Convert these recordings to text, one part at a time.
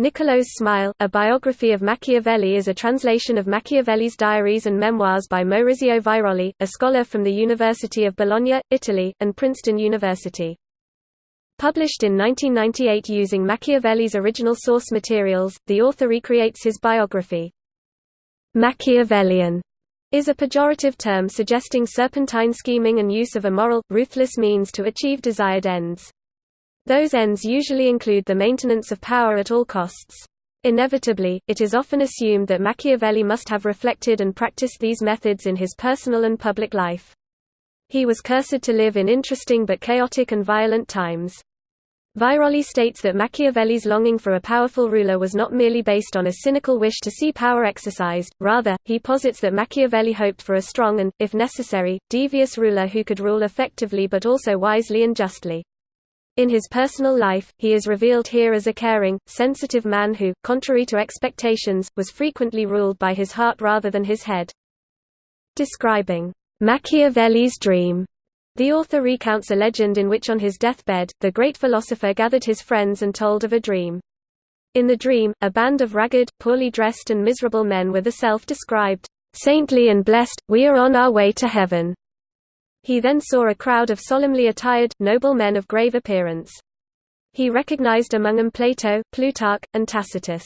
Niccolò's Smile, a biography of Machiavelli is a translation of Machiavelli's diaries and memoirs by Maurizio Viroli, a scholar from the University of Bologna, Italy, and Princeton University. Published in 1998 using Machiavelli's original source materials, the author recreates his biography. Machiavellian is a pejorative term suggesting serpentine scheming and use of immoral, ruthless means to achieve desired ends. Those ends usually include the maintenance of power at all costs. Inevitably, it is often assumed that Machiavelli must have reflected and practiced these methods in his personal and public life. He was cursed to live in interesting but chaotic and violent times. Viroli states that Machiavelli's longing for a powerful ruler was not merely based on a cynical wish to see power exercised, rather, he posits that Machiavelli hoped for a strong and, if necessary, devious ruler who could rule effectively but also wisely and justly. In his personal life, he is revealed here as a caring, sensitive man who, contrary to expectations, was frequently ruled by his heart rather than his head. Describing Machiavelli's dream, the author recounts a legend in which on his deathbed, the great philosopher gathered his friends and told of a dream. In the dream, a band of ragged, poorly dressed and miserable men were the self-described, saintly and blessed, we are on our way to heaven. He then saw a crowd of solemnly attired, noble men of grave appearance. He recognized among them Plato, Plutarch, and Tacitus.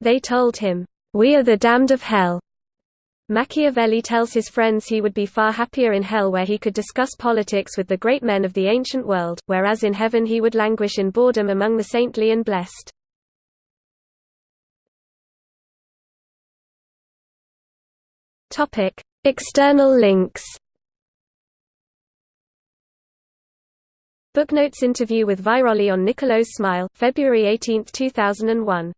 They told him, "'We are the damned of hell." Machiavelli tells his friends he would be far happier in hell where he could discuss politics with the great men of the ancient world, whereas in heaven he would languish in boredom among the saintly and blessed. External links Booknotes interview with Viroli on Niccolò's Smile, February 18, 2001